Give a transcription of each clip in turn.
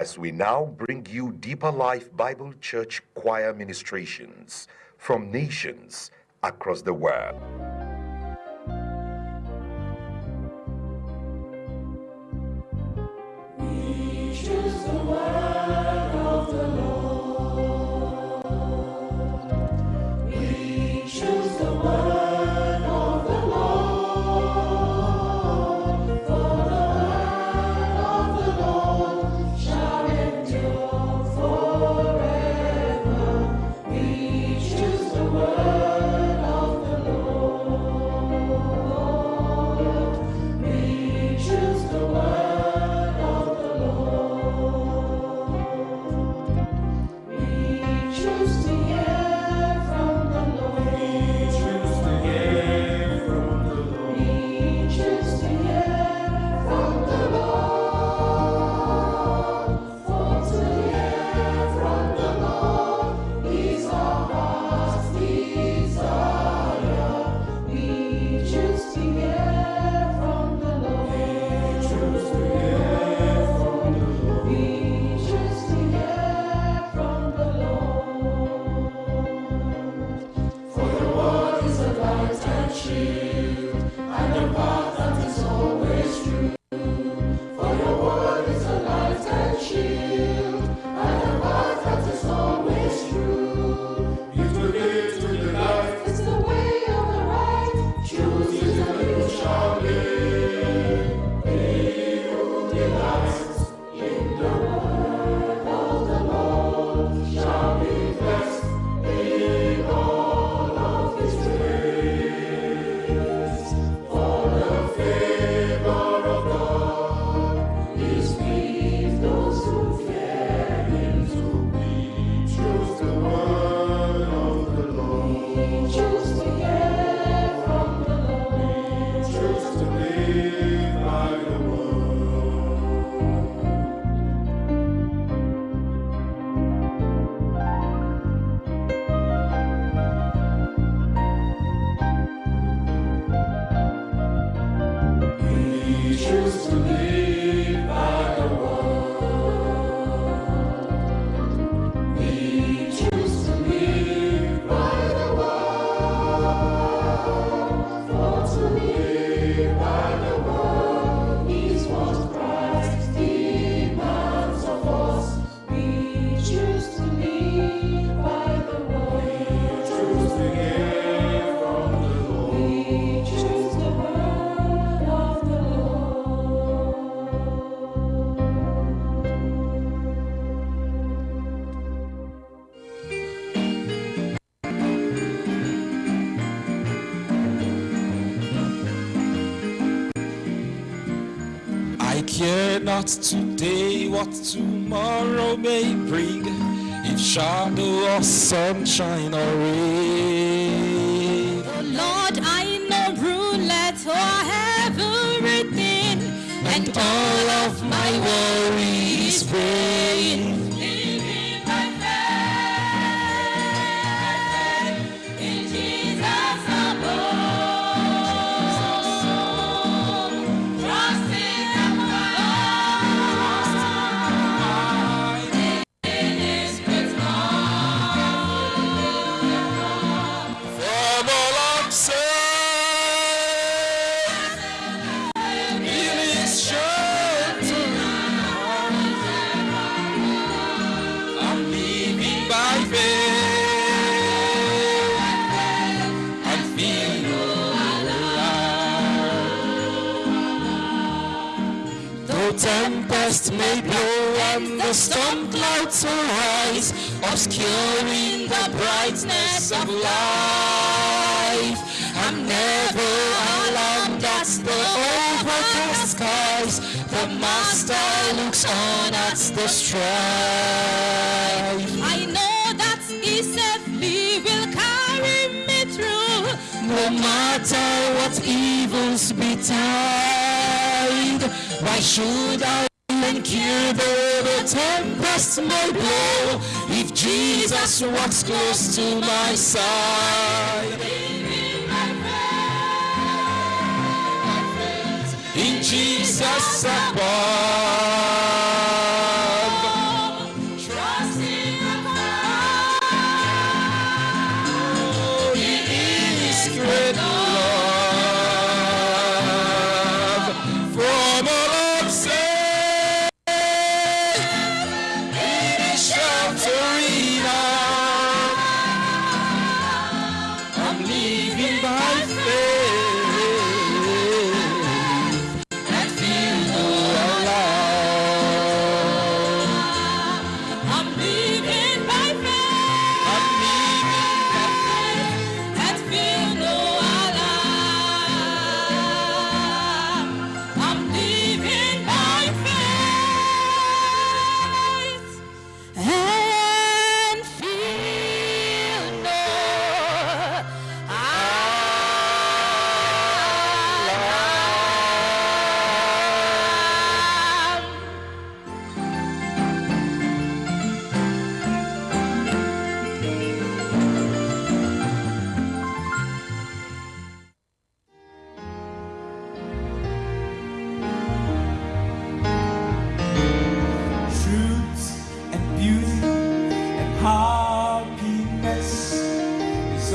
As we now bring you Deeper Life Bible Church choir ministrations from nations across the world. to me. Fear not today what tomorrow may bring In shadow or sunshine or rain. Oh Lord, I know roulette or everything And all of my worries vain storm clouds arise, obscuring the brightness of life. I'm never alone, that's the overcast skies. The master looks on at the strife. I know that he safely will carry me through, no matter what evils betide. Why should I you though the tempest may blow, if Jesus walks close to my side. In Jesus I walk.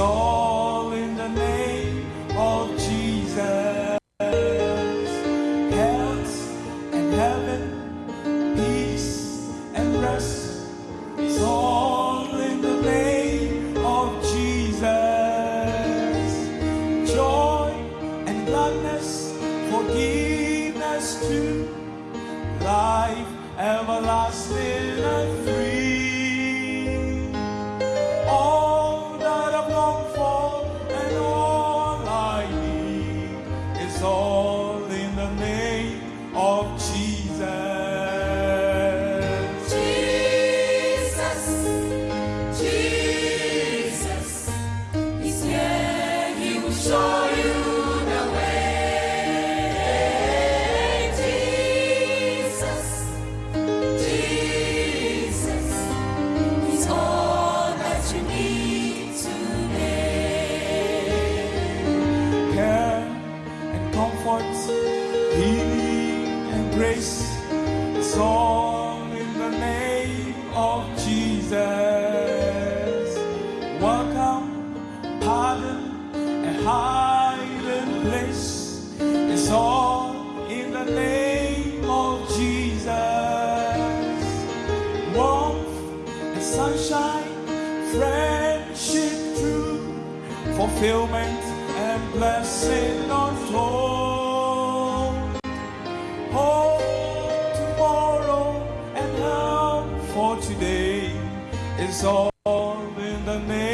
all in the name of Jesus. Health and heaven, peace and rest. It's all in the name of Jesus. Joy and gladness, forgiveness too. Life everlasting. grace. It's all in the name of Jesus. Welcome, pardon, and hiding place. It's all in the name of Jesus. Warmth and sunshine, friendship true. Fulfillment and blessing on all. For today. Is all in the name